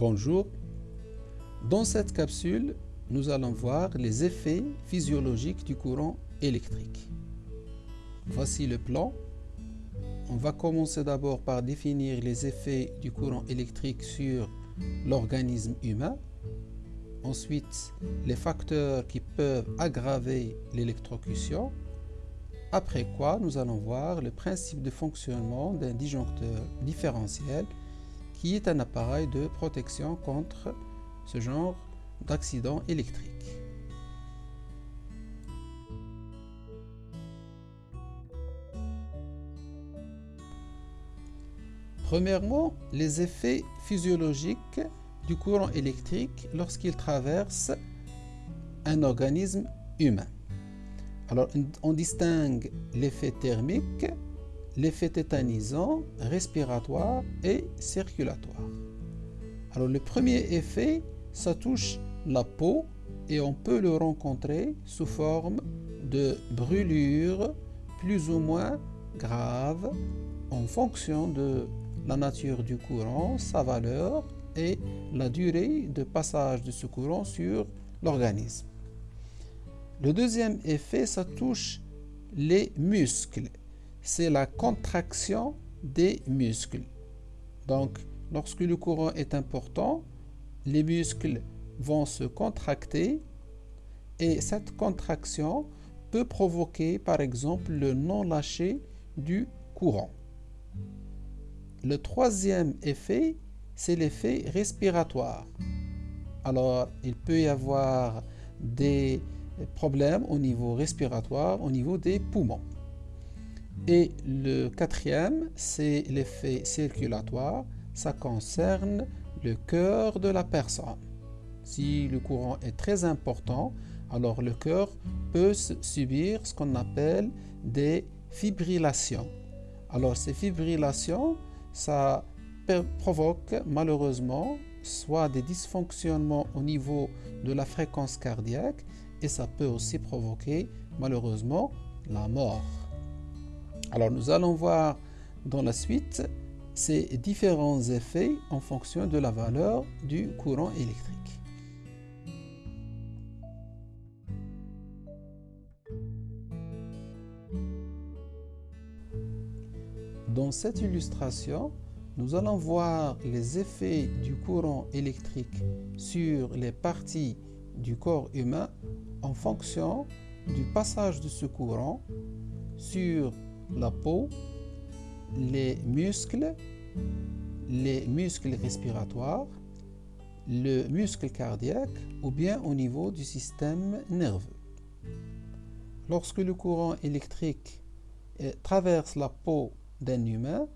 Bonjour. Dans cette capsule, nous allons voir les effets physiologiques du courant électrique. Voici le plan. On va commencer d'abord par définir les effets du courant électrique sur l'organisme humain. Ensuite, les facteurs qui peuvent aggraver l'électrocution. Après quoi, nous allons voir le principe de fonctionnement d'un disjoncteur différentiel qui est un appareil de protection contre ce genre d'accident électrique. Premièrement, les effets physiologiques du courant électrique lorsqu'il traverse un organisme humain. Alors, on distingue l'effet thermique l'effet tétanisant, respiratoire et circulatoire. Alors le premier effet, ça touche la peau et on peut le rencontrer sous forme de brûlures plus ou moins graves en fonction de la nature du courant, sa valeur et la durée de passage de ce courant sur l'organisme. Le deuxième effet, ça touche les muscles c'est la contraction des muscles. Donc, lorsque le courant est important, les muscles vont se contracter et cette contraction peut provoquer par exemple le non-lâcher du courant. Le troisième effet, c'est l'effet respiratoire. Alors, il peut y avoir des problèmes au niveau respiratoire, au niveau des poumons. Et le quatrième, c'est l'effet circulatoire. Ça concerne le cœur de la personne. Si le courant est très important, alors le cœur peut subir ce qu'on appelle des fibrillations. Alors ces fibrillations, ça provoque malheureusement soit des dysfonctionnements au niveau de la fréquence cardiaque et ça peut aussi provoquer malheureusement la mort. Alors nous allons voir dans la suite ces différents effets en fonction de la valeur du courant électrique. Dans cette illustration, nous allons voir les effets du courant électrique sur les parties du corps humain en fonction du passage de ce courant sur la peau, les muscles, les muscles respiratoires, le muscle cardiaque ou bien au niveau du système nerveux. Lorsque le courant électrique euh, traverse la peau d'un humain,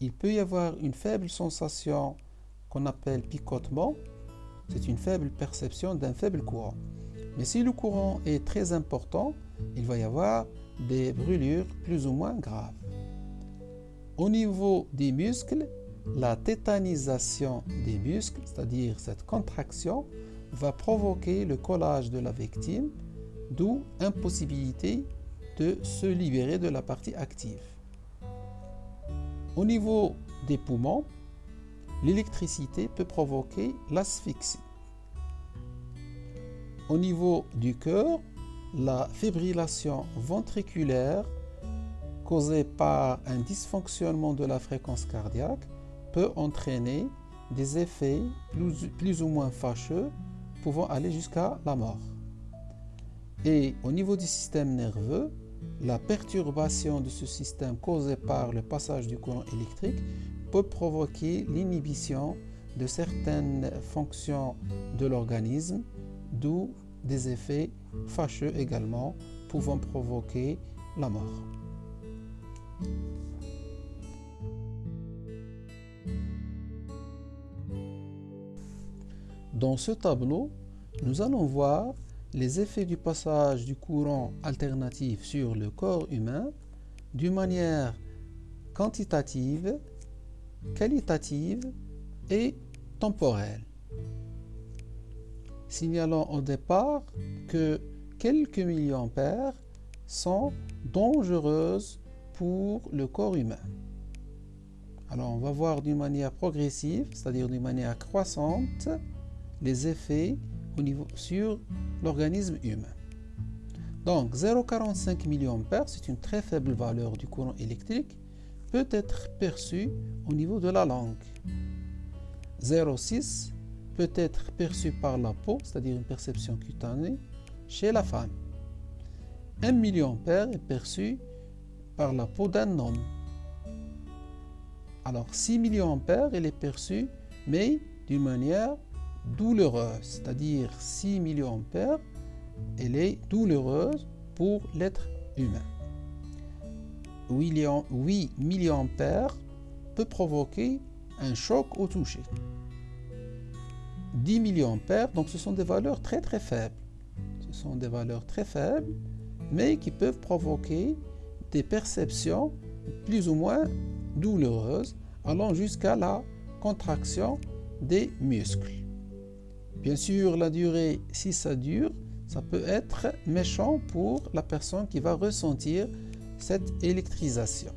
il peut y avoir une faible sensation qu'on appelle picotement. C'est une faible perception d'un faible courant. Mais si le courant est très important, il va y avoir des brûlures plus ou moins graves. Au niveau des muscles, la tétanisation des muscles, c'est-à-dire cette contraction, va provoquer le collage de la victime, d'où impossibilité de se libérer de la partie active. Au niveau des poumons, l'électricité peut provoquer l'asphyxie. Au niveau du cœur, la fibrillation ventriculaire causée par un dysfonctionnement de la fréquence cardiaque peut entraîner des effets plus, ou moins fâcheux pouvant aller jusqu'à la mort. Et au niveau du système nerveux, la perturbation de ce système causée par le passage du courant électrique peut provoquer l'inhibition de certaines fonctions de l'organisme, d'où des effets fâcheux également pouvant provoquer la mort. Dans ce tableau, nous allons voir les effets du passage du courant alternatif sur le corps humain d'une manière quantitative, qualitative et temporelle signalant au départ que quelques milliampères sont dangereuses pour le corps humain. Alors on va voir d'une manière progressive, c'est-à-dire d'une manière croissante, les effets sur l'organisme humain. Donc 0,45 mA, c'est une très faible valeur du courant électrique, peut être perçue au niveau de la langue. 0,6 peut être perçu par la peau, c'est-à-dire une perception cutanée, chez la femme. 1 mA est perçu par la peau d'un homme. Alors 6 mA, il est perçu, mais d'une manière douloureuse, c'est-à-dire 6 mA, elle est douloureuse pour l'être humain. 8 mA peut provoquer un choc au toucher. 10 mA, donc ce sont des valeurs très très faibles. Ce sont des valeurs très faibles, mais qui peuvent provoquer des perceptions plus ou moins douloureuses, allant jusqu'à la contraction des muscles. Bien sûr, la durée, si ça dure, ça peut être méchant pour la personne qui va ressentir cette électrisation.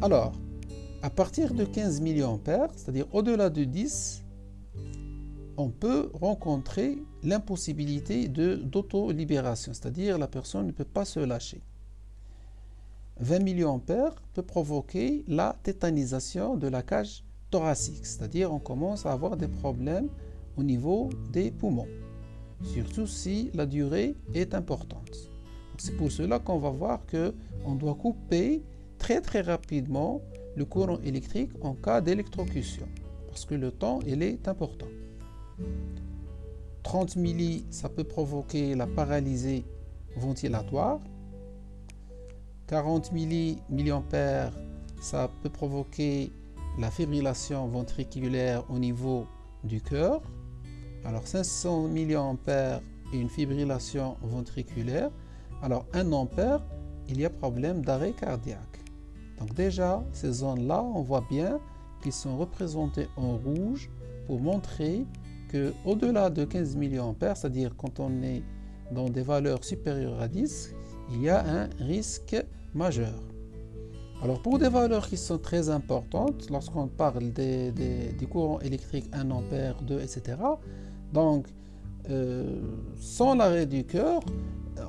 Alors, à partir de 15 mA, c'est-à-dire au-delà de 10, on peut rencontrer l'impossibilité d'auto-libération, c'est-à-dire la personne ne peut pas se lâcher. 20 mA peut provoquer la tétanisation de la cage thoracique, c'est-à-dire on commence à avoir des problèmes au niveau des poumons, surtout si la durée est importante. C'est pour cela qu'on va voir qu'on doit couper très très rapidement le courant électrique en cas d'électrocution, parce que le temps il est important. 30 milli, ça peut provoquer la paralysie ventilatoire. 40 milliampères, ça peut provoquer la fibrillation ventriculaire au niveau du cœur. Alors 500 milliampères et une fibrillation ventriculaire. Alors 1 ampère, il y a problème d'arrêt cardiaque. Donc déjà, ces zones-là, on voit bien qu'ils sont représentés en rouge pour montrer que au-delà de 15 mA, c'est-à-dire quand on est dans des valeurs supérieures à 10, il y a un risque majeur. Alors pour des valeurs qui sont très importantes, lorsqu'on parle des, du courant électrique 1 ampère, 2, etc., donc euh, sans l'arrêt du cœur,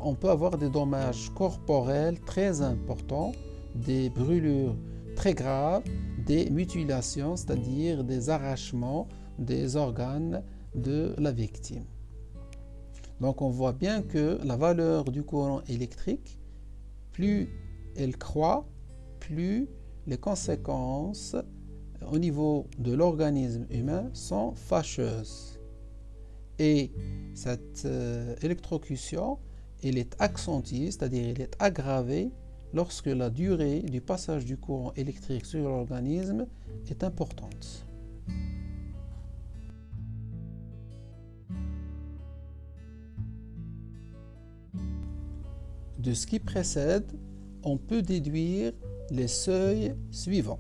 on peut avoir des dommages corporels très importants des brûlures très graves, des mutilations, c'est-à-dire des arrachements des organes de la victime. Donc on voit bien que la valeur du courant électrique, plus elle croît, plus les conséquences au niveau de l'organisme humain sont fâcheuses. Et cette euh, électrocution, elle est accentuée, c'est-à-dire elle est aggravée lorsque la durée du passage du courant électrique sur l'organisme est importante. De ce qui précède, on peut déduire les seuils suivants.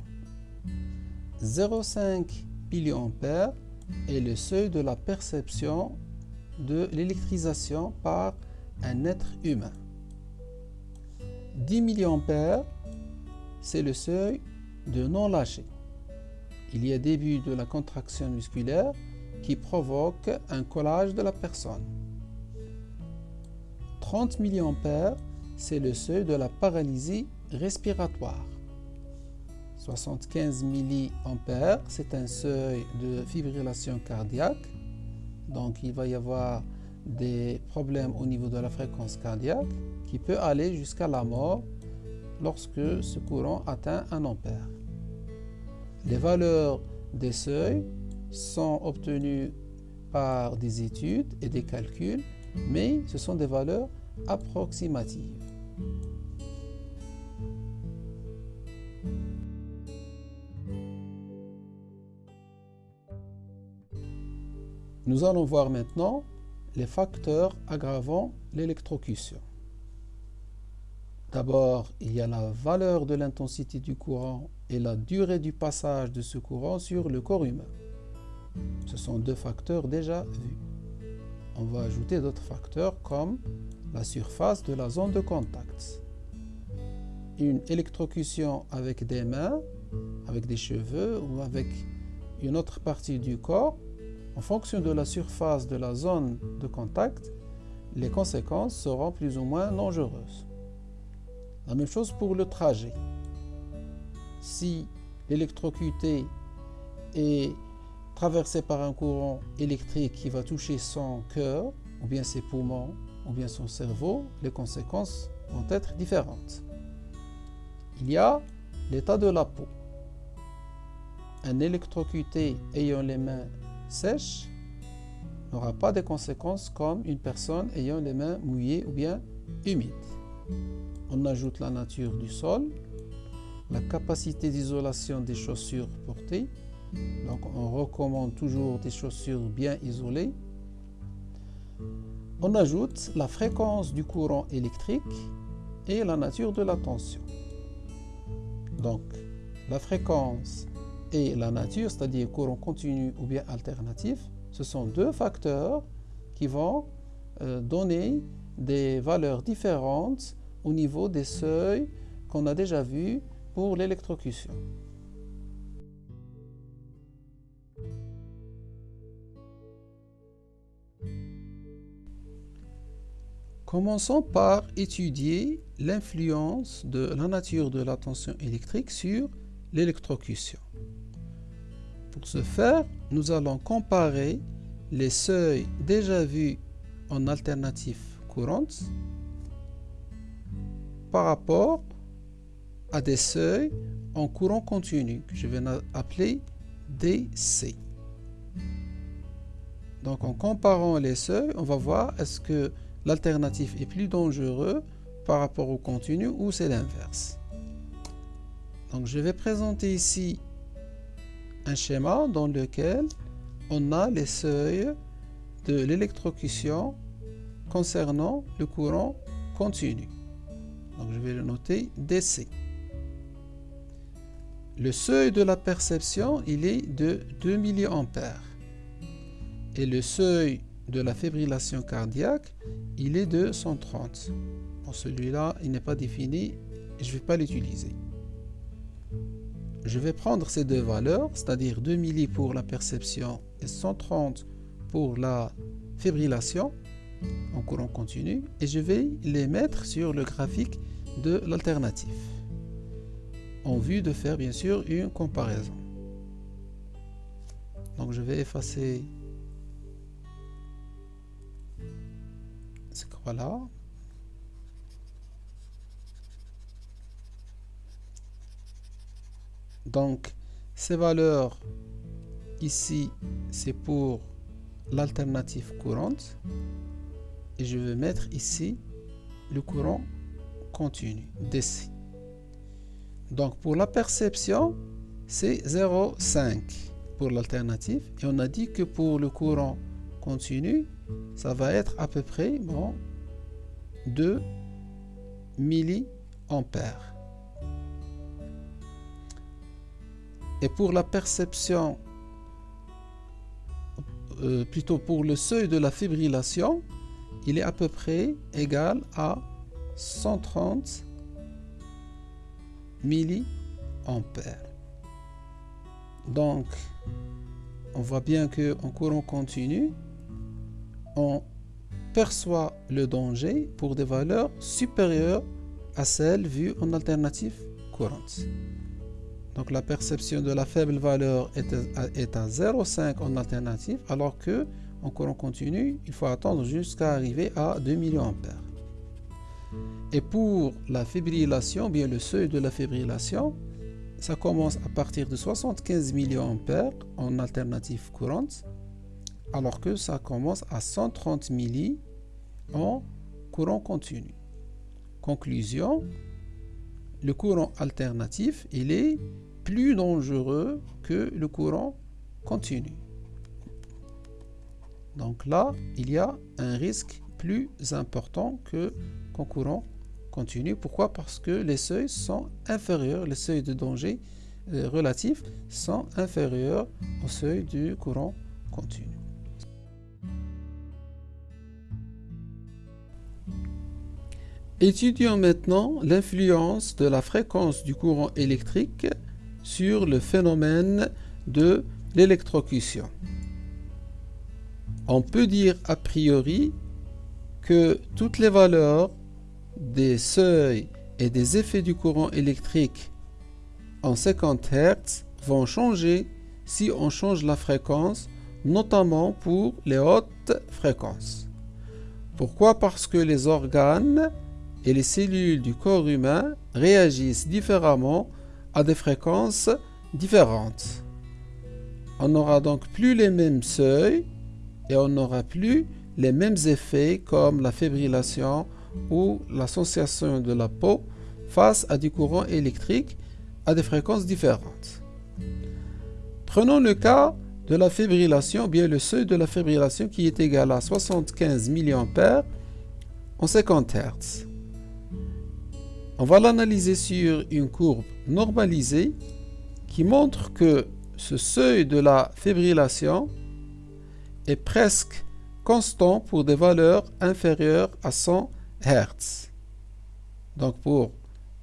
0,5 mA est le seuil de la perception de l'électrisation par un être humain. 10 mA, c'est le seuil de non-lâcher. Il y a début de la contraction musculaire qui provoque un collage de la personne. 30 mA, c'est le seuil de la paralysie respiratoire. 75 mA, c'est un seuil de fibrillation cardiaque. Donc il va y avoir des problèmes au niveau de la fréquence cardiaque qui peut aller jusqu'à la mort lorsque ce courant atteint un ampère. Les valeurs des seuils sont obtenues par des études et des calculs, mais ce sont des valeurs approximatives. Nous allons voir maintenant les facteurs aggravant l'électrocution. D'abord, il y a la valeur de l'intensité du courant et la durée du passage de ce courant sur le corps humain. Ce sont deux facteurs déjà vus. On va ajouter d'autres facteurs comme la surface de la zone de contact. une électrocution avec des mains, avec des cheveux ou avec une autre partie du corps, en fonction de la surface de la zone de contact, les conséquences seront plus ou moins dangereuses. La même chose pour le trajet. Si l'électrocuté est traversé par un courant électrique qui va toucher son cœur, ou bien ses poumons, ou bien son cerveau, les conséquences vont être différentes. Il y a l'état de la peau. Un électrocuté ayant les mains sèches n'aura pas de conséquences comme une personne ayant les mains mouillées ou bien humides. On ajoute la nature du sol, la capacité d'isolation des chaussures portées. Donc on recommande toujours des chaussures bien isolées. On ajoute la fréquence du courant électrique et la nature de la tension. Donc la fréquence et la nature, c'est-à-dire courant continu ou bien alternatif, ce sont deux facteurs qui vont euh, donner des valeurs différentes au niveau des seuils qu'on a déjà vus pour l'électrocution. Commençons par étudier l'influence de la nature de la tension électrique sur l'électrocution. Pour ce faire, nous allons comparer les seuils déjà vus en alternative courante par rapport à des seuils en courant continu que je vais appeler DC. Donc en comparant les seuils, on va voir est-ce que l'alternative est plus dangereux par rapport au continu ou c'est l'inverse. Donc je vais présenter ici un schéma dans lequel on a les seuils de l'électrocution concernant le courant continu. Donc je vais le noter DC. Le seuil de la perception, il est de 2 mA. Et le seuil de la fibrillation cardiaque, il est de 130. celui-là, il n'est pas défini je ne vais pas l'utiliser je vais prendre ces deux valeurs, c'est-à-dire 2 milli pour la perception et 130 pour la fibrillation en courant continu, et je vais les mettre sur le graphique de l'alternative, en vue de faire bien sûr une comparaison. Donc je vais effacer ce croix-là Donc, ces valeurs ici, c'est pour l'alternative courante. Et je vais mettre ici le courant continu, DC. Donc, pour la perception, c'est 0,5 pour l'alternative. Et on a dit que pour le courant continu, ça va être à peu près bon, 2 milliampères. Et pour la perception, euh, plutôt pour le seuil de la fibrillation, il est à peu près égal à 130 milliampères. Donc, on voit bien qu'en courant continu, on perçoit le danger pour des valeurs supérieures à celles vues en alternative courante. Donc la perception de la faible valeur est à, 0,5 en alternative, alors que en courant continu, il faut attendre jusqu'à arriver à 2 mA. Et pour la fibrillation, bien le seuil de la fibrillation, ça commence à partir de 75 mA en alternative courante, alors que ça commence à 130 milli en courant continu. Conclusion, le courant alternatif, est plus dangereux que le courant continu. Donc là, il y a un risque plus important que qu'en courant continu. Pourquoi? Parce que les seuils sont inférieurs, les seuils de danger euh, relatifs sont inférieurs au seuil du courant continu. Étudions maintenant l'influence de la fréquence du courant électrique sur le phénomène de l'électrocution. On peut dire a priori que toutes les valeurs des seuils et des effets du courant électrique en 50 Hz vont changer si on change la fréquence, notamment pour les hautes fréquences. Pourquoi? Parce que les organes et les cellules du corps humain réagissent différemment à des fréquences différentes. On n'aura donc plus les mêmes seuils et on n'aura plus les mêmes effets comme la fibrillation ou la sensation de la peau face à du courant électrique à des fréquences différentes. Prenons le cas de la fibrillation, bien le seuil de la fibrillation qui est égal à 75 mA en 50 Hz. On va l'analyser sur une courbe normalisée qui montre que ce seuil de la fibrillation est presque constant pour des valeurs inférieures à 100 Hz. Donc pour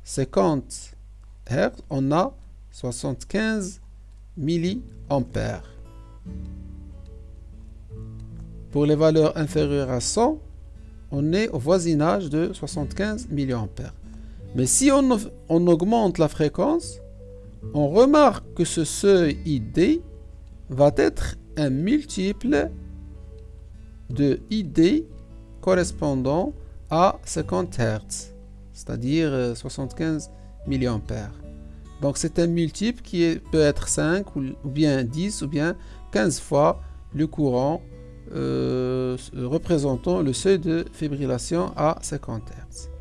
50 Hz, on a 75 milliampères. Pour les valeurs inférieures à 100, on est au voisinage de 75 milliampères. Mais si on, augmente la fréquence, on remarque que ce seuil ID va être un multiple de ID correspondant à 50 Hz, c'est-à-dire 75 euh, mA. Donc c'est un multiple qui peut être 5 ou bien 10 ou bien 15 fois le courant euh, représentant le seuil de fibrillation à 50 Hz.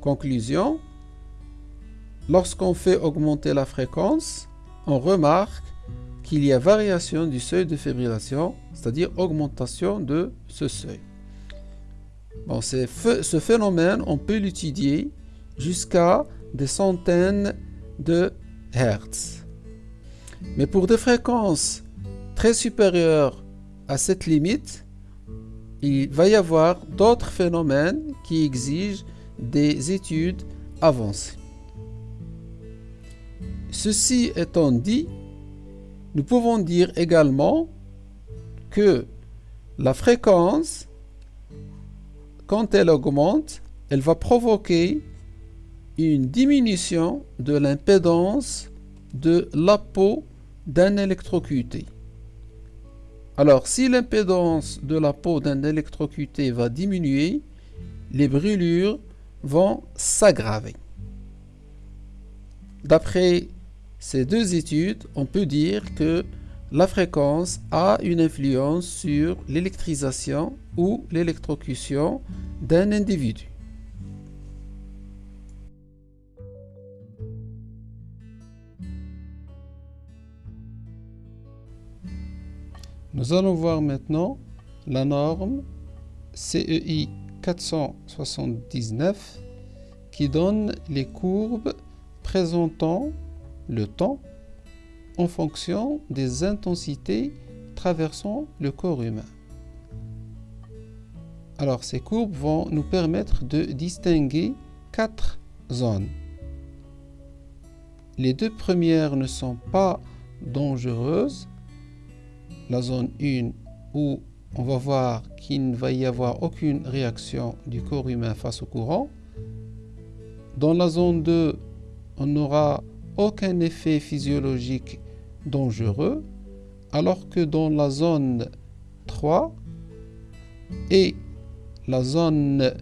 Conclusion, lorsqu'on fait augmenter la fréquence, on remarque qu'il y a variation du seuil de fibrillation, c'est-à-dire augmentation de ce seuil. Bon, ce phénomène, on peut l'étudier jusqu'à des centaines de Hertz. Mais pour des fréquences très supérieures à cette limite, il va y avoir d'autres phénomènes qui exigent des études avancées. Ceci étant dit, nous pouvons dire également que la fréquence, quand elle augmente, elle va provoquer une diminution de l'impédance de la peau d'un électrocuté. Alors, si l'impédance de la peau d'un électrocuté va diminuer, les brûlures vont s'aggraver. D'après ces deux études, on peut dire que la fréquence a une influence sur l'électrisation ou l'électrocution d'un individu. Nous allons voir maintenant la norme CEI 479 qui donne les courbes présentant le temps en fonction des intensités traversant le corps humain. Alors ces courbes vont nous permettre de distinguer quatre zones. Les deux premières ne sont pas dangereuses. La zone 1 où on va voir qu'il ne va y avoir aucune réaction du corps humain face au courant. Dans la zone 2, on n'aura aucun effet physiologique dangereux, alors que dans la zone 3 et la zone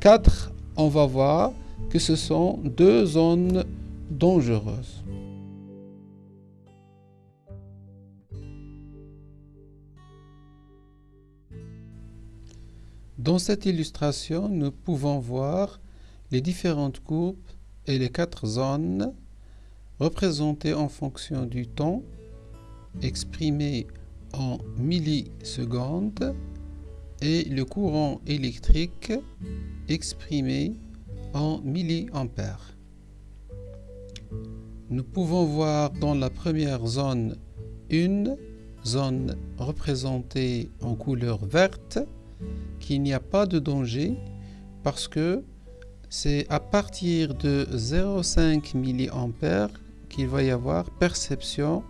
4, on va voir que ce sont deux zones dangereuses. Dans cette illustration, nous pouvons voir les différentes courbes et les quatre zones représentées en fonction du temps, exprimées en millisecondes, et le courant électrique exprimé en milliampères. Nous pouvons voir dans la première zone une zone représentée en couleur verte qu'il n'y a pas de danger Parce que c'est à partir de 0,5 mA qu'il va y avoir perception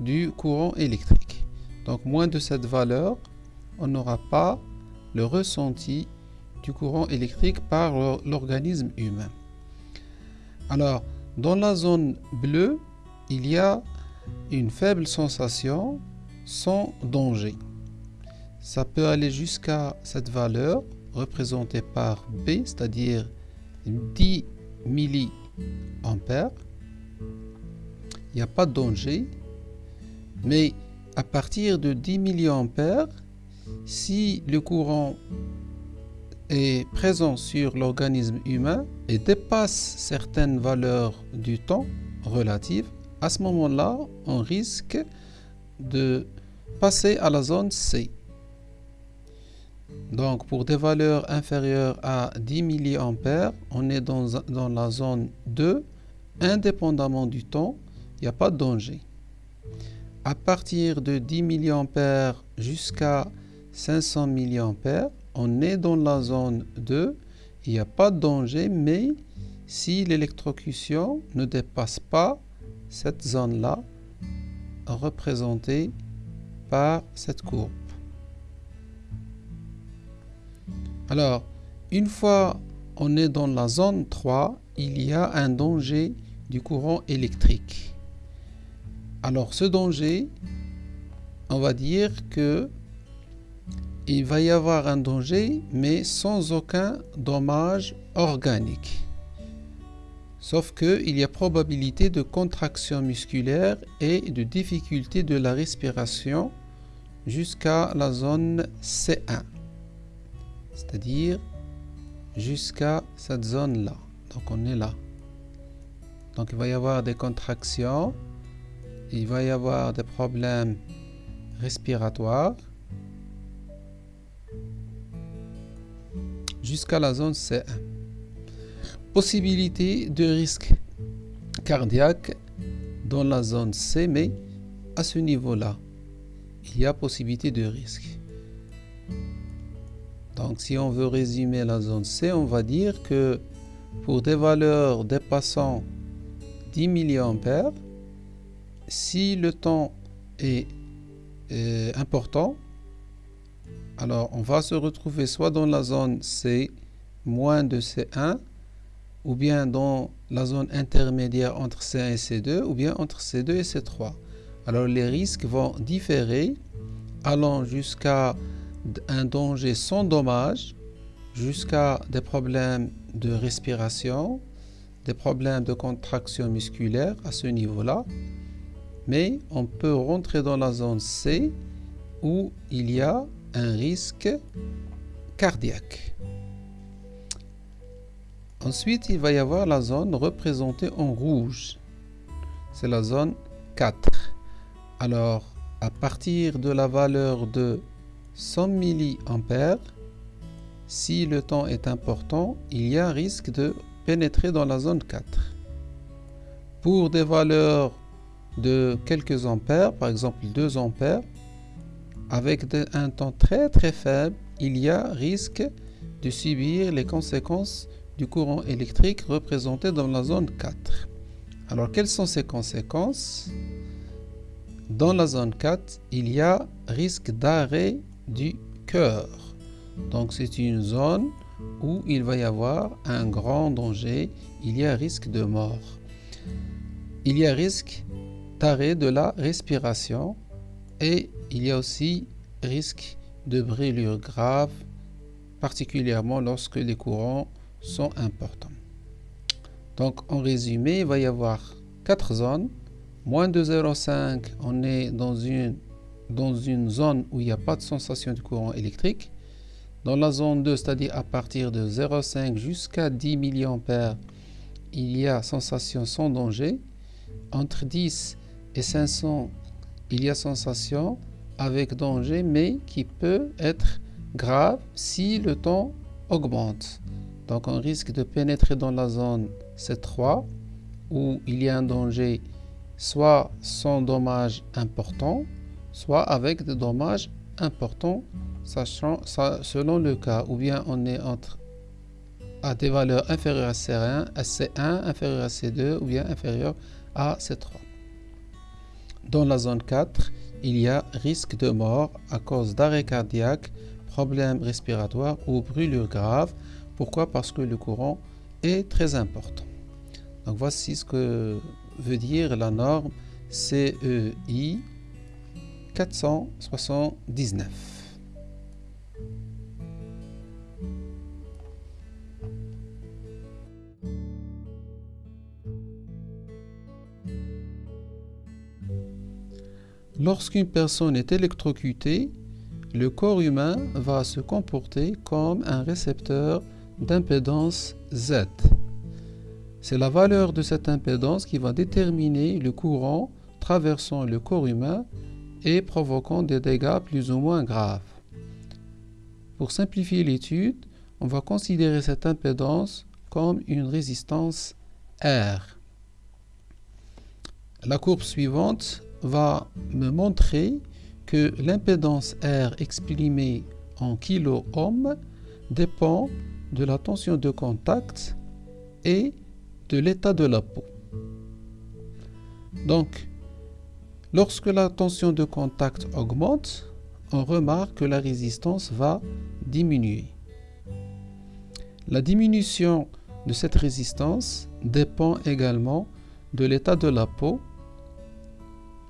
du courant électrique. Donc moins de cette valeur, on n'aura pas le ressenti du courant électrique par l'organisme humain. Alors, dans la zone bleue, il y a une faible sensation sans danger. Ça peut aller jusqu'à cette valeur représentée par B, c'est-à-dire 10 milliampères. Il n'y a pas de danger. Mais à partir de 10 milliampères, si le courant est présent sur l'organisme humain et dépasse certaines valeurs du temps relatives, à ce moment-là, on risque de passer à la zone C. Donc pour des valeurs inférieures à 10 mA, on est dans, dans la zone 2, indépendamment du temps, il n'y a pas de danger. À partir de 10 mA jusqu'à 500 mA, on est dans la zone 2, il n'y a pas de danger, mais si l'électrocution ne dépasse pas cette zone-là, représentée par cette courbe. Alors, une fois on est dans la zone 3, il y a un danger du courant électrique. Alors ce danger, on va dire que il va y avoir un danger, mais sans aucun dommage organique. Sauf qu'il y a probabilité de contraction musculaire et de difficulté de la respiration jusqu'à la zone C1 c'est-à-dire jusqu'à cette zone-là. Donc on est là. Donc il va y avoir des contractions, il va y avoir des problèmes respiratoires jusqu'à la zone C1. Possibilité de risque cardiaque dans la zone C, mais à ce niveau-là, il y a possibilité de risque. Donc si on veut résumer la zone C, on va dire que pour des valeurs dépassant 10 mA, si le temps est, important, alors on va se retrouver soit dans la zone C moins de C1, ou bien dans la zone intermédiaire entre C1 et C2, ou bien entre C2 et C3. Alors les risques vont différer, allant jusqu'à un danger sans dommage jusqu'à des problèmes de respiration, des problèmes de contraction musculaire à ce niveau-là. Mais on peut rentrer dans la zone C où il y a un risque cardiaque. Ensuite, il va y avoir la zone représentée en rouge. C'est la zone 4. Alors, à partir de la valeur de 100 mA, si le temps est important, il y a risque de pénétrer dans la zone 4. Pour des valeurs de quelques ampères, par exemple 2 ampères, avec un temps très très faible, il y a risque de subir les conséquences du courant électrique représenté dans la zone 4. Alors quelles sont ces conséquences? Dans la zone 4, il y a risque d'arrêt du cœur. Donc c'est une zone où il va y avoir un grand danger, il y a risque de mort. Il y a risque d'arrêt de la respiration et il y a aussi risque de brûlure grave, particulièrement lorsque les courants sont importants. Donc en résumé, il va y avoir quatre zones. Moins de 0,5, on est dans une dans une zone où il n'y a pas de sensation du courant électrique. Dans la zone 2, c'est-à-dire à partir de 0,5 jusqu'à 10 mA, il y a sensation sans danger. Entre 10 et 500, il y a sensation avec danger, mais qui peut être grave si le temps augmente. Donc on risque de pénétrer dans la zone C3 où il y a un danger soit sans dommage important, soit avec des dommages importants, sachant, selon le cas, ou bien on est entre à des valeurs inférieures à C1, à C1 inférieure à C2 ou bien inférieure à C3. Dans la zone 4, il y a risque de mort à cause d'arrêt cardiaque, problèmes respiratoires ou brûlure grave. Pourquoi? Parce que le courant est très important. Donc voici ce que veut dire la norme CEI 479. Lorsqu'une personne est électrocutée, le corps humain va se comporter comme un récepteur d'impédance Z. C'est la valeur de cette impédance qui va déterminer le courant traversant le corps humain et provoquant des dégâts plus ou moins graves. Pour simplifier l'étude, on va considérer cette impédance comme une résistance R. La courbe suivante va me montrer que l'impédance R exprimée en kilo-ohm dépend de la tension de contact et de l'état de la peau. Donc, Lorsque la tension de contact augmente, on remarque que la résistance va diminuer. La diminution de cette résistance dépend également de l'état de la peau,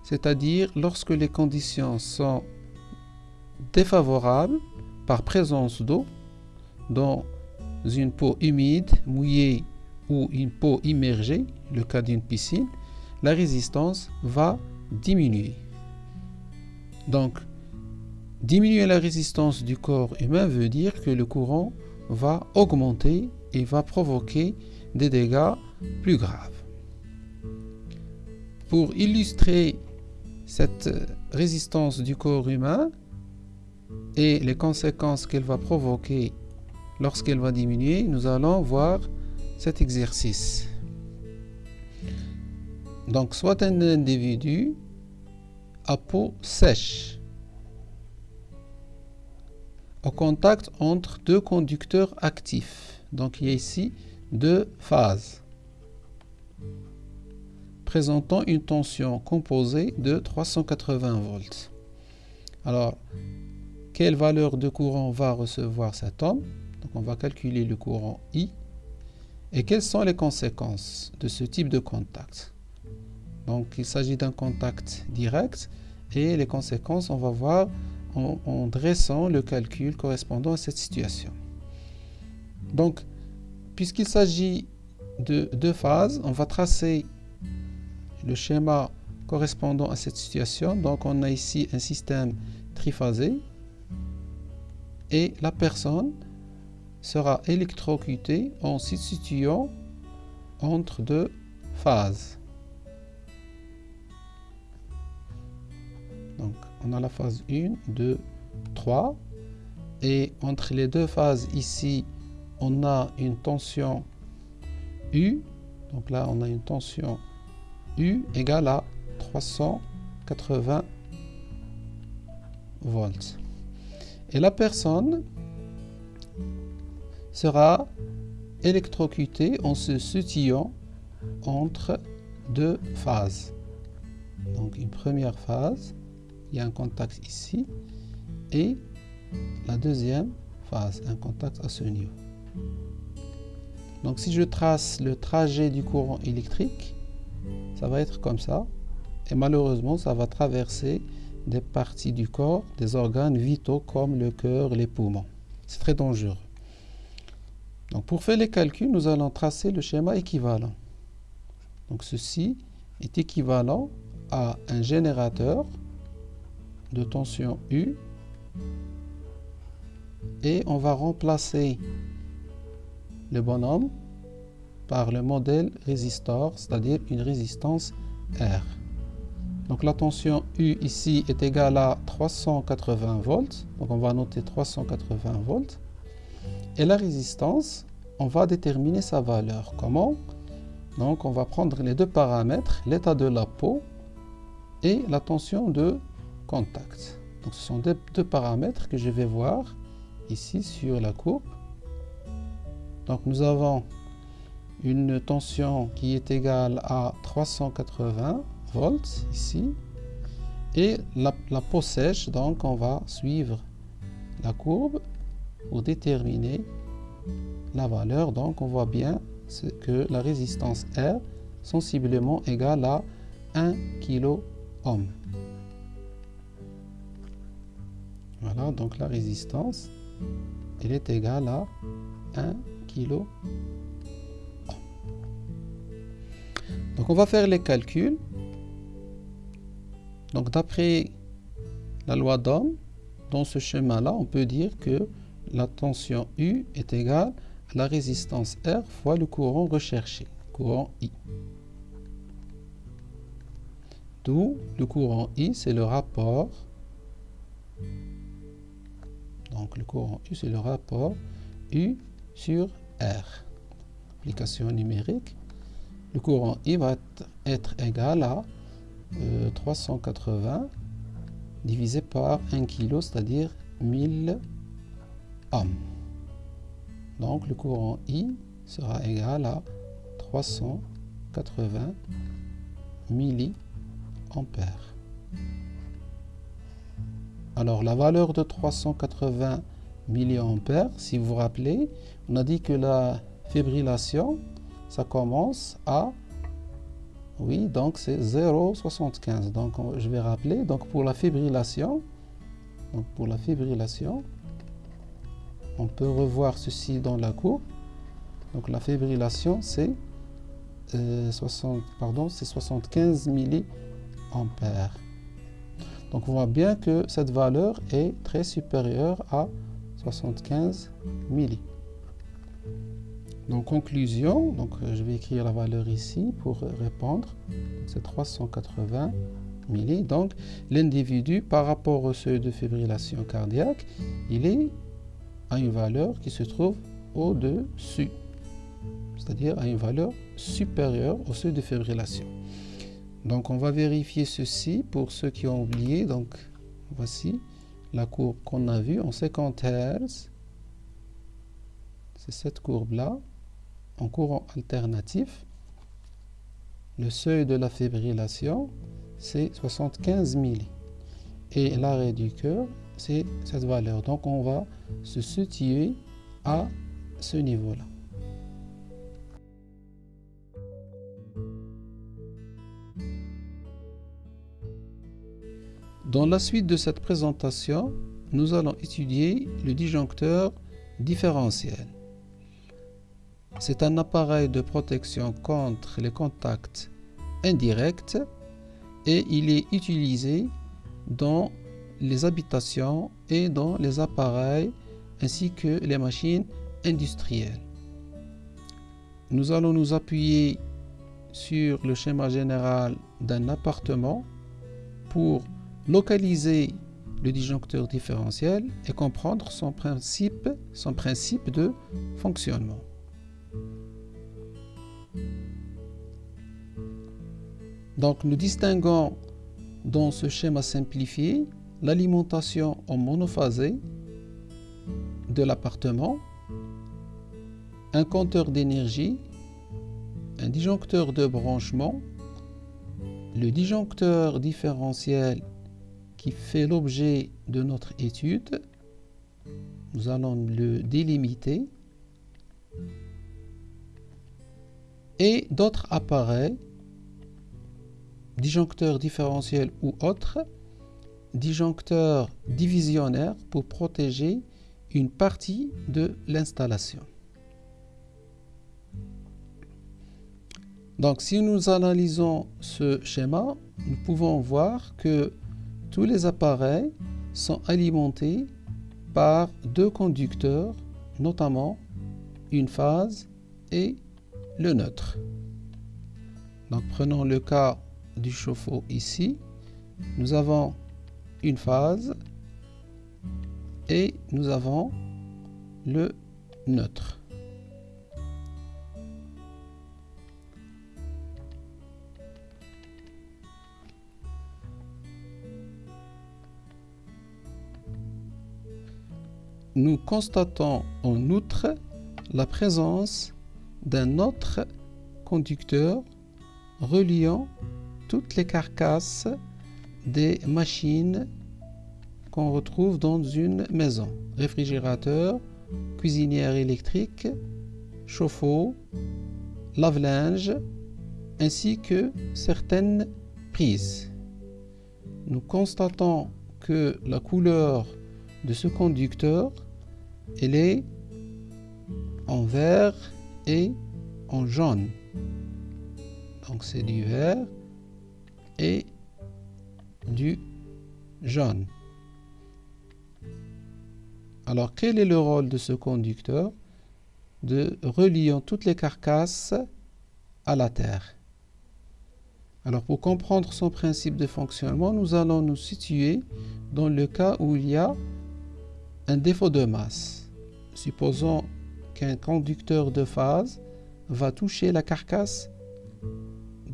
c'est-à-dire lorsque les conditions sont défavorables par présence d'eau dans une peau humide, mouillée ou une peau immergée, le cas d'une piscine, la résistance va diminuer. Donc, diminuer la résistance du corps humain veut dire que le courant va augmenter et va provoquer des dégâts plus graves. Pour illustrer cette résistance du corps humain et les conséquences qu'elle va provoquer lorsqu'elle va diminuer, nous allons voir cet exercice. Donc, soit un individu à peau sèche au contact entre deux conducteurs actifs. Donc, il y a ici deux phases présentant une tension composée de 380 volts. Alors, quelle valeur de courant va recevoir cet homme? Donc, on va calculer le courant I. Et quelles sont les conséquences de ce type de contact? Donc il s'agit d'un contact direct et les conséquences, on va voir en, dressant le calcul correspondant à cette situation. Donc, puisqu'il s'agit de deux phases, on va tracer le schéma correspondant à cette situation. Donc, on a ici un système triphasé et la personne sera électrocutée en se situant entre deux phases. Donc, on a la phase 1, 2, 3. Et entre les deux phases ici, on a une tension U. Donc là, on a une tension U égale à 380 volts. Et la personne sera électrocutée en se situant entre deux phases. Donc une première phase il y a un contact ici et la deuxième phase, un contact à ce niveau. Donc si je trace le trajet du courant électrique, ça va être comme ça. Et malheureusement, ça va traverser des parties du corps, des organes vitaux comme le cœur, les poumons. C'est très dangereux. Donc pour faire les calculs, nous allons tracer le schéma équivalent. Donc ceci est équivalent à un générateur de tension U et on va remplacer le bonhomme par le modèle résistor, c'est-à-dire une résistance R. Donc la tension U ici est égale à 380 volts, donc on va noter 380 volts. Et la résistance, on va déterminer sa valeur. Comment? Donc on va prendre les deux paramètres, l'état de la peau et la tension de contact. Ce sont deux, paramètres que je vais voir ici sur la courbe. Donc nous avons une tension qui est égale à 380 volts ici. Et la, peau sèche, donc on va suivre la courbe pour déterminer la valeur. Donc on voit bien que la résistance R sensiblement égale à 1 kΩ. Voilà, donc la résistance, elle est égale à 1 kΩ. Donc on va faire les calculs. Donc d'après la loi d'Ohm, dans ce schéma-là, on peut dire que la tension U est égale à la résistance R fois le courant recherché, courant I. D'où le courant I, c'est le rapport. Donc le courant U, c'est le rapport U sur R. Application numérique. Le courant I va être égal à 380 euh, divisé par 1 kg, c'est-à-dire 1000 ohms. Donc le courant I sera égal à 380 milliampères. Alors la valeur de 380 milliampères, si vous vous rappelez, on a dit que la fibrillation, ça commence à oui, donc c'est 0,75. Donc je vais rappeler, donc pour la fibrillation, pour la fibrillation, on peut revoir ceci dans la courbe. Donc la fibrillation c'est 60, euh, c'est 75 milliampères. Donc on voit bien que cette valeur est très supérieure à 75 milli. Donc conclusion, donc euh, je vais écrire la valeur ici pour répondre. C'est 380 milli. Donc l'individu par rapport au seuil de fibrillation cardiaque, il est à une valeur qui se trouve au-dessus, c'est-à-dire à une valeur supérieure au seuil de fibrillation. Donc on va vérifier ceci pour ceux qui ont oublié. Donc voici la courbe qu'on a vue en 50 Hz. C'est cette courbe-là en courant alternatif, le seuil de la fibrillation, c'est 75 milli. Et l'arrêt du cœur, c'est cette valeur. Donc, on va se situer à ce niveau-là. Dans la suite de cette présentation, nous allons étudier le disjoncteur différentiel. C'est un appareil de protection contre les contacts indirects et il est utilisé dans les habitations et dans les appareils ainsi que les machines industrielles. Nous allons nous appuyer sur le schéma général d'un appartement pour localiser le disjoncteur différentiel et comprendre son principe, son principe de fonctionnement. Donc nous distinguons dans ce schéma simplifié l'alimentation en monophasé de l'appartement, un compteur d'énergie, un disjoncteur de branchement, le disjoncteur différentiel qui fait l'objet de notre étude. Nous allons le délimiter. Et d'autres appareils disjoncteur différentiel ou autre, disjoncteur divisionnaire pour protéger une partie de l'installation. Donc si nous analysons ce schéma, nous pouvons voir que tous les appareils sont alimentés par deux conducteurs, notamment une phase et le neutre. Donc prenons le cas du chauffe-eau ici, nous avons une phase et nous avons le neutre. Nous constatons en outre la présence d'un autre conducteur reliant toutes les carcasses des machines qu'on retrouve dans une maison. Réfrigérateur, cuisinière électrique, chauffe-eau, lave-linge, ainsi que certaines prises. Nous constatons que la couleur de ce conducteur, elle est en vert et en jaune. Donc c'est du vert et du jaune. Alors quel est le rôle de ce conducteur De reliant toutes les carcasses à la Terre? Alors pour comprendre son principe de fonctionnement, nous allons nous situer dans le cas où il y a un défaut de masse. Supposons qu'un conducteur de phase va toucher la carcasse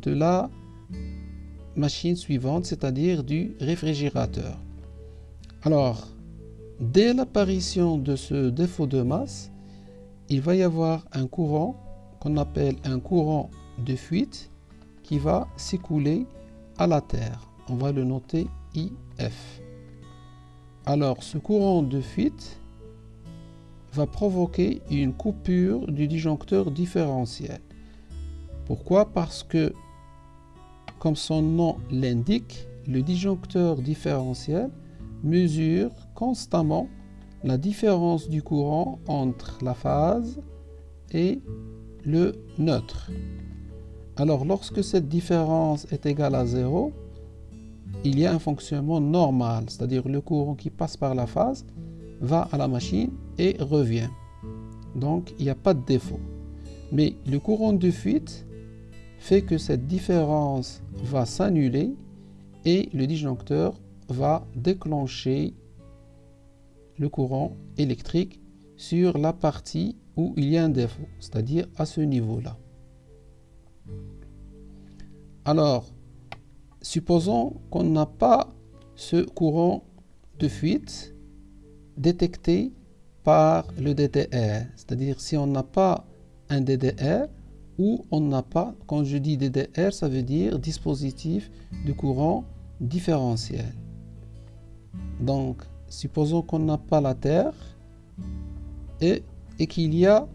de la machine suivante, c'est-à-dire du réfrigérateur. Alors, dès l'apparition de ce défaut de masse, il va y avoir un courant qu'on appelle un courant de fuite qui va s'écouler à la Terre. On va le noter IF. Alors, ce courant de fuite va provoquer une coupure du disjoncteur différentiel. Pourquoi? Parce que, comme son nom l'indique, le disjoncteur différentiel mesure constamment la différence du courant entre la phase et le neutre. Alors lorsque cette différence est égale à 0, il y a un fonctionnement normal, c'est-à-dire le courant qui passe par la phase va à la machine et revient. Donc il n'y a pas de défaut. Mais le courant de fuite fait que cette différence va s'annuler et le disjoncteur va déclencher le courant électrique sur la partie où il y a un défaut, c'est-à-dire à ce niveau-là. Alors, supposons qu'on n'a pas ce courant de fuite détecté par le DDR. C'est-à-dire si on n'a pas un DDR ou on n'a pas, quand je dis DDR, ça veut dire dispositif de courant différentiel. Donc, supposons qu'on n'a pas la Terre et, et qu'il y a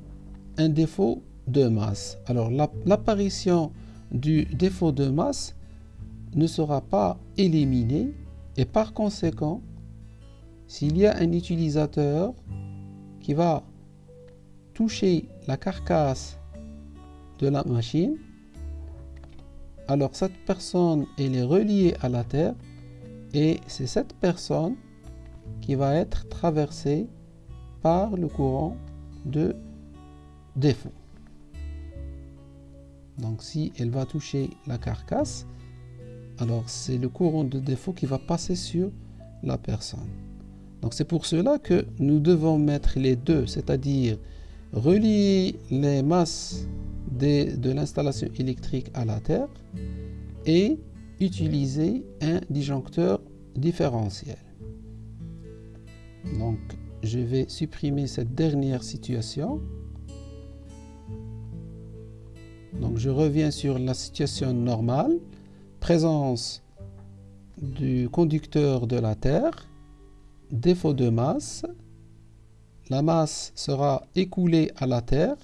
un défaut de masse. Alors, l'apparition du défaut de masse ne sera pas éliminé et par conséquent, s'il y a un utilisateur qui va toucher la carcasse de la machine, alors cette personne elle est reliée à la Terre et c'est cette personne qui va être traversée par le courant de défaut. Donc si elle va toucher la carcasse, alors c'est le courant de défaut qui va passer sur la personne. Donc c'est pour cela que nous devons mettre les deux, c'est-à-dire relier les masses de, l'installation électrique à la Terre et utiliser un disjoncteur différentiel. Donc je vais supprimer cette dernière situation Donc je reviens sur la situation normale. Présence du conducteur de la Terre. Défaut de masse. La masse sera écoulée à la Terre.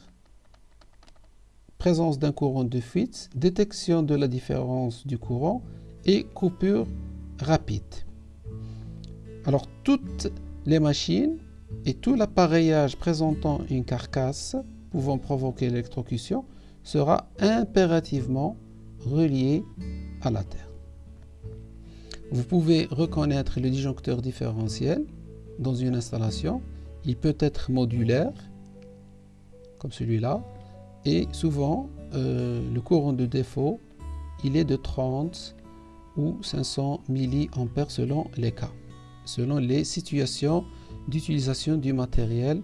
Présence d'un courant de fuite. Détection de la différence du courant et coupure rapide. Alors toutes les machines et tout l'appareillage présentant une carcasse pouvant provoquer l'électrocution sera impérativement relié à la Terre. Vous pouvez reconnaître le disjoncteur différentiel dans une installation. Il peut être modulaire, comme celui-là, et souvent euh, le courant de défaut, il est de 30 ou 500 mA selon les cas, selon les situations d'utilisation du matériel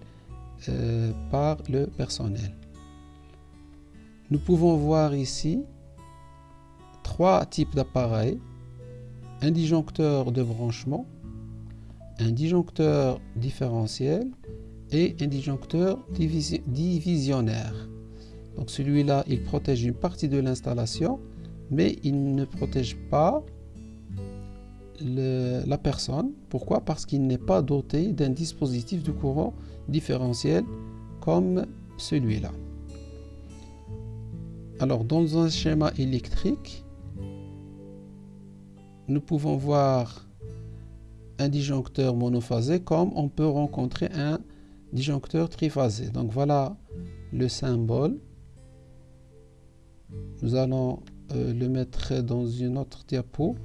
euh, par le personnel. Nous pouvons voir ici trois types d'appareils. Un disjoncteur de branchement, un disjoncteur différentiel et un disjoncteur divisionnaire. Donc celui-là, il protège une partie de l'installation, mais il ne protège pas la personne. Pourquoi? Parce qu'il n'est pas doté d'un dispositif de courant différentiel comme celui-là. Alors, dans un schéma électrique, nous pouvons voir un disjoncteur monophasé comme on peut rencontrer un disjoncteur triphasé. Donc voilà le symbole. Nous allons euh, le mettre dans une autre diapo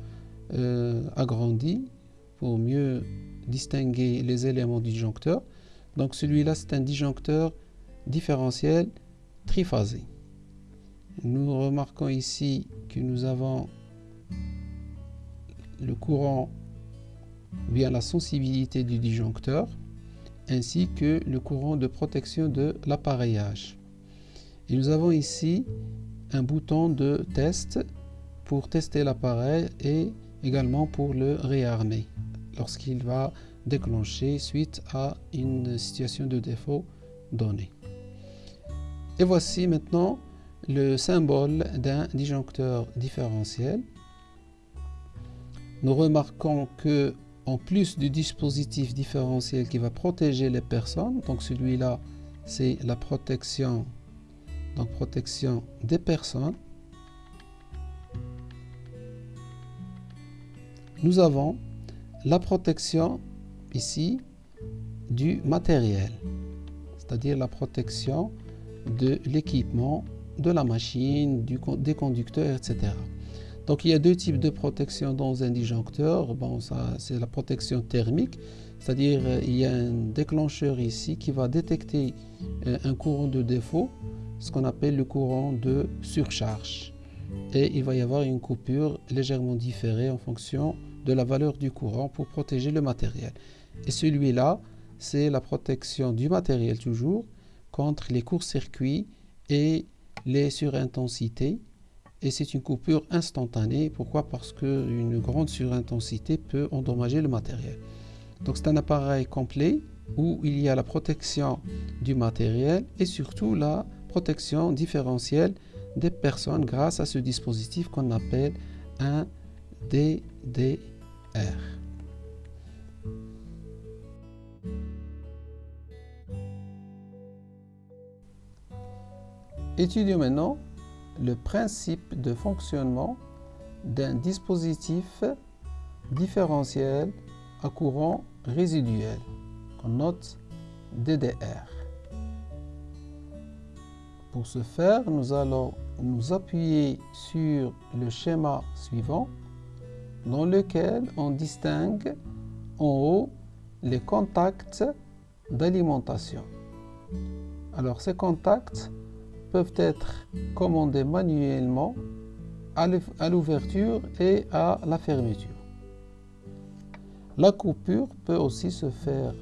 euh, agrandie pour mieux distinguer les éléments du disjoncteur. Donc celui-là, c'est un disjoncteur différentiel triphasé. Nous remarquons ici que nous avons le courant via la sensibilité du disjoncteur ainsi que le courant de protection de l'appareillage. Et nous avons ici un bouton de test pour tester l'appareil et également pour le réarmer lorsqu'il va déclencher suite à une situation de défaut donnée. Et voici maintenant le symbole d'un disjoncteur différentiel. Nous remarquons que en plus du dispositif différentiel qui va protéger les personnes, donc celui-là c'est la protection, donc protection des personnes, nous avons la protection ici du matériel, c'est-à-dire la protection de l'équipement, de la machine, des conducteurs, etc. Donc il y a deux types de protection dans un disjoncteur. Bon, c'est la protection thermique, c'est-à-dire euh, il y a un déclencheur ici qui va détecter euh, un courant de défaut, ce qu'on appelle le courant de surcharge. Et il va y avoir une coupure légèrement différée en fonction de la valeur du courant pour protéger le matériel. Et celui-là, c'est la protection du matériel toujours contre les courts-circuits et les surintensités. Et c'est une coupure instantanée. Pourquoi? Parce qu'une grande surintensité peut endommager le matériel. Donc c'est un appareil complet où il y a la protection du matériel et surtout la protection différentielle des personnes grâce à ce dispositif qu'on appelle un DDR. Étudions maintenant le principe de fonctionnement d'un dispositif différentiel à courant résiduel qu'on note DDR. Pour ce faire, nous allons nous appuyer sur le schéma suivant dans lequel on distingue en haut les contacts d'alimentation. Alors ces contacts peuvent être commandés manuellement à l'ouverture et à la fermeture. La coupure peut aussi se faire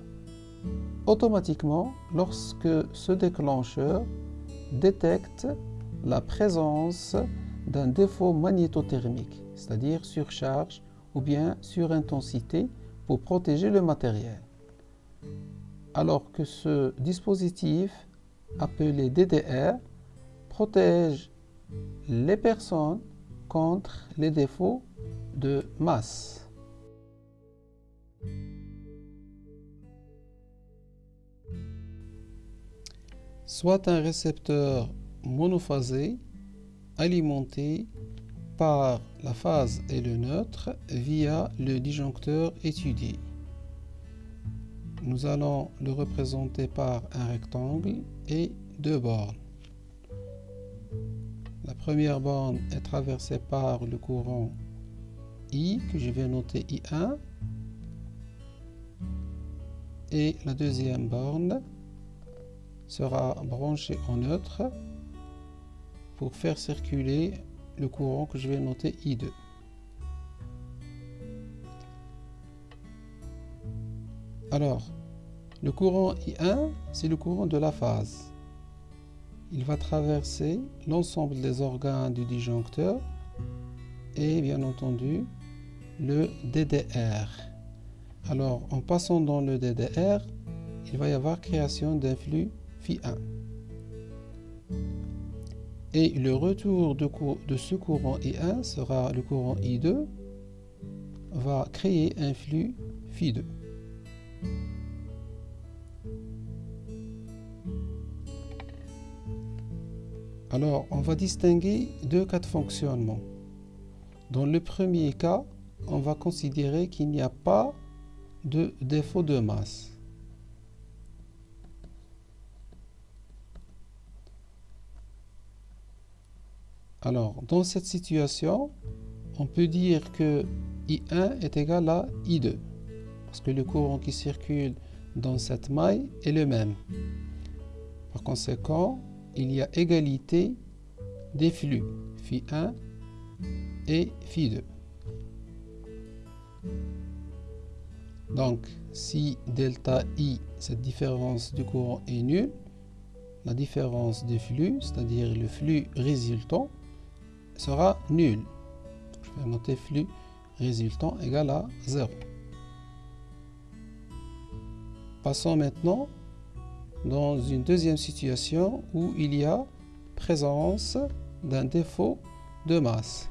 automatiquement lorsque ce déclencheur détecte la présence d'un défaut magnétothermique, c'est-à-dire surcharge ou bien surintensité pour protéger le matériel. Alors que ce dispositif appelé DDR protège les personnes contre les défauts de masse. Soit un récepteur monophasé alimenté par la phase et le neutre via le disjoncteur étudié. Nous allons le représenter par un rectangle et deux bornes. La première borne est traversée par le courant I, que je vais noter I1. Et la deuxième borne sera branchée en neutre pour faire circuler le courant que je vais noter I2. Alors, le courant I1, c'est le courant de la phase il va traverser l'ensemble des organes du disjoncteur et bien entendu le DDR. Alors en passant dans le DDR, il va y avoir création d'un flux Phi1. Et le retour de, ce courant I1 sera le courant I2 va créer un flux Phi2. Alors, on va distinguer deux cas de fonctionnement. Dans le premier cas, on va considérer qu'il n'y a pas de défaut de masse. Alors, dans cette situation, on peut dire que I1 est égal à I2, parce que le courant qui circule dans cette maille est le même. Par conséquent, il y a égalité des flux Φ1 et Φ2. Donc, si delta I, cette différence du courant est nulle, la différence des flux, c'est-à-dire le flux résultant, sera nulle. Je vais noter flux résultant égal à 0. Passons maintenant dans une deuxième situation où il y a présence d'un défaut de masse.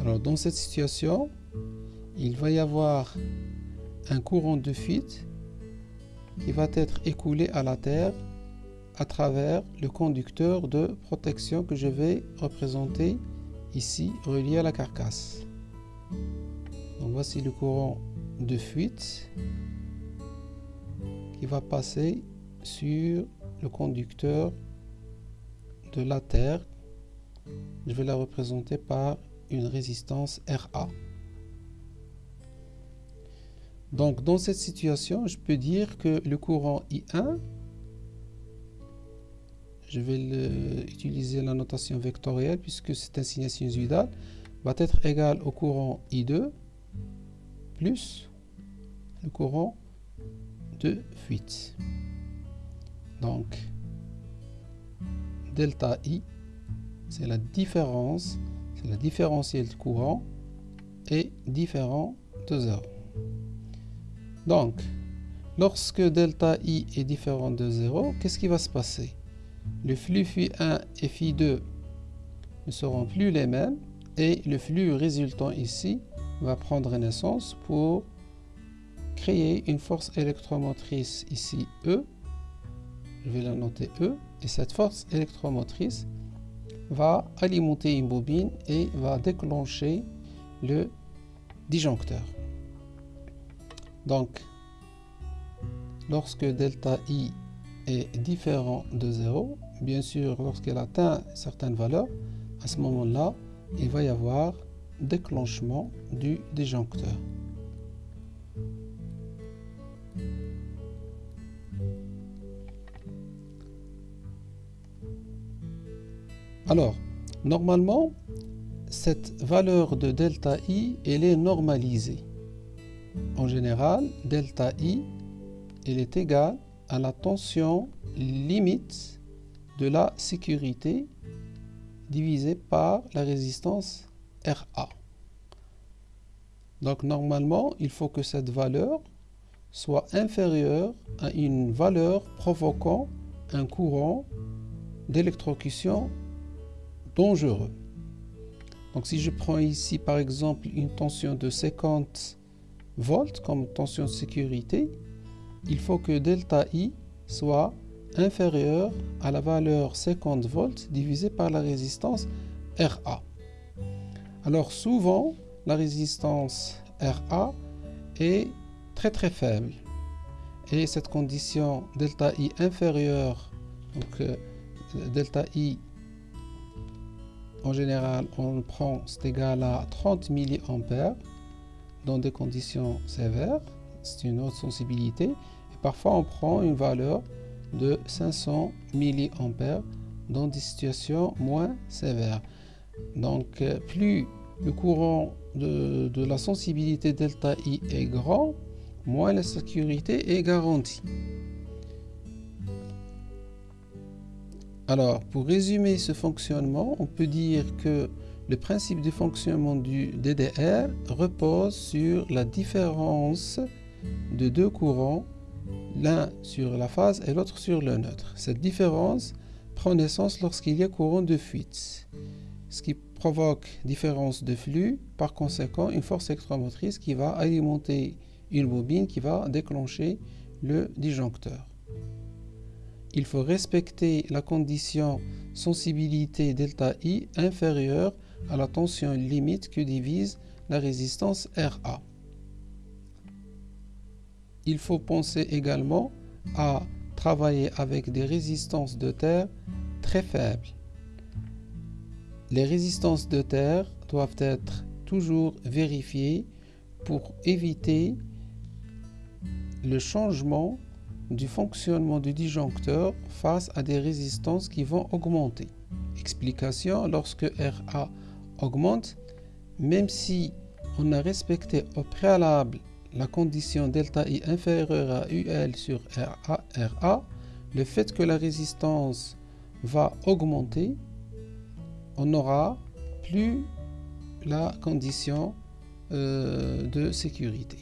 Alors dans cette situation, il va y avoir un courant de fuite qui va être écoulé à la Terre à travers le conducteur de protection que je vais représenter ici relié à la carcasse. Donc voici le courant de fuite qui va passer sur le conducteur de la Terre. Je vais la représenter par une résistance RA. Donc dans cette situation, je peux dire que le courant I1, je vais utiliser la notation vectorielle puisque c'est un signe sinusoïdal, va être égal au courant I2 plus le courant de fuite. Donc, delta I, c'est la différence, c'est la différentielle de courant est différent de 0. Donc, lorsque delta I est différent de 0, qu'est-ce qui va se passer? Le flux Φ1 et Φ2 ne seront plus les mêmes et le flux résultant ici va prendre naissance pour créer une force électromotrice ici E. Je vais la noter E. Et cette force électromotrice va alimenter une bobine et va déclencher le disjoncteur. Donc, lorsque delta I différent de 0, bien sûr, lorsqu'elle atteint certaines valeurs, à ce moment-là, il va y avoir déclenchement du disjoncteur. Alors, normalement, cette valeur de delta I, elle est normalisée. En général, delta I, elle est égale à la tension limite de la sécurité divisée par la résistance RA. Donc normalement, il faut que cette valeur soit inférieure à une valeur provoquant un courant d'électrocution dangereux. Donc si je prends ici par exemple une tension de 50 volts comme tension de sécurité, il faut que delta I soit inférieur à la valeur 50 volts divisé par la résistance RA. Alors souvent, la résistance RA est très très faible. Et cette condition delta I inférieure, donc euh, delta I en général on prend c'est égal à 30 mA dans des conditions sévères, c'est une haute sensibilité. Parfois on prend une valeur de 500 mA dans des situations moins sévères. Donc euh, plus le courant de, la sensibilité delta I est grand, moins la sécurité est garantie. Alors, pour résumer ce fonctionnement, on peut dire que le principe de fonctionnement du DDR repose sur la différence de deux courants, l'un sur la phase et l'autre sur le neutre. Cette différence prend naissance lorsqu'il y a courant de fuite, ce qui provoque différence de flux, par conséquent une force électromotrice qui va alimenter une bobine qui va déclencher le disjoncteur. Il faut respecter la condition sensibilité delta I inférieure à la tension limite que divise la résistance RA. Il faut penser également à travailler avec des résistances de terre très faibles. Les résistances de terre doivent être toujours vérifiées pour éviter le changement du fonctionnement du disjoncteur face à des résistances qui vont augmenter. Explication, lorsque RA augmente, même si on a respecté au préalable la condition delta I inférieure à UL sur RA, le fait que la résistance va augmenter, on n'aura plus la condition euh, de sécurité.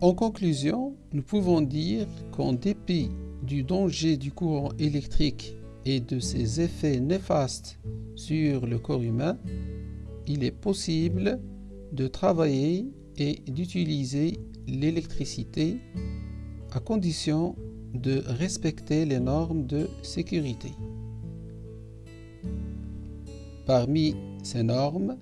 En conclusion, nous pouvons dire qu'en dépit du danger du courant électrique et de ses effets néfastes sur le corps humain, il est possible de travailler et d'utiliser l'électricité à condition de respecter les normes de sécurité. Parmi ces normes,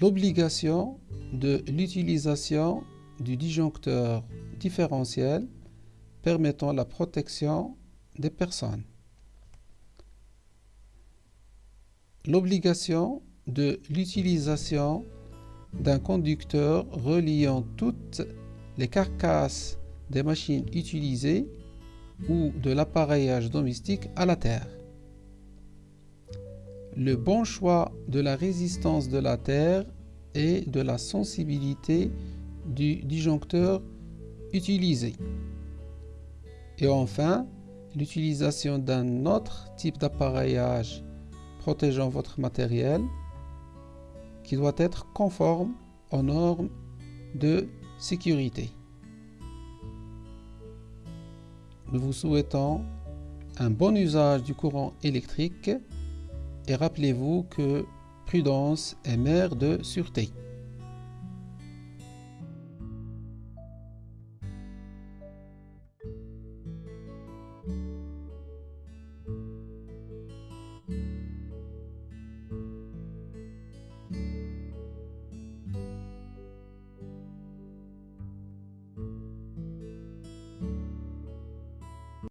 l'obligation de l'utilisation du disjoncteur différentiel permettant la protection des personnes. L'obligation de l'utilisation d'un conducteur reliant toutes les carcasses des machines utilisées ou de l'appareillage domestique à la terre. Le bon choix de la résistance de la terre et de la sensibilité du disjoncteur utilisé. Et enfin, l'utilisation d'un autre type d'appareillage protégeant votre matériel qui doit être conforme aux normes de sécurité. Nous vous souhaitons un bon usage du courant électrique et rappelez-vous que prudence est mère de sûreté.